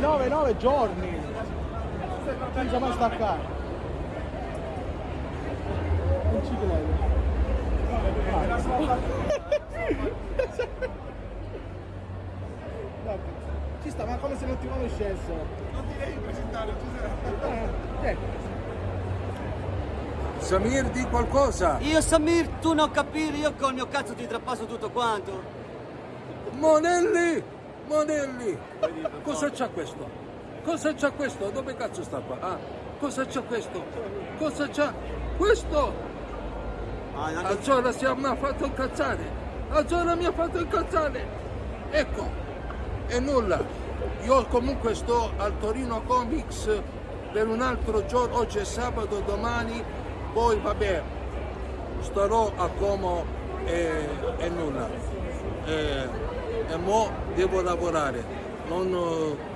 9, 9, 9 giorni. Senza mai staccare. Non ci credo. Ci sta, ma come se non ti conoscessero. Non ti devi presentare, Giuseppe. Eh, ecco. Samir di qualcosa. Io Samir, tu non capire, io col mio cazzo ti trappasso tutto quanto. Monelli! Monelli! Cosa c'ha questo? Cosa c'ha questo? Dove cazzo sta qua? Ah, cosa c'ha questo? Cosa c'ha questo? Ah, Allora si mi ha fatto incazzare. Allora mi ha fatto incazzare. Ecco, e nulla. Io comunque sto al Torino Comics per un altro giorno. Oggi è sabato, domani. Poi vabbè, starò a Como e, e nulla. E, e mo devo lavorare. Non,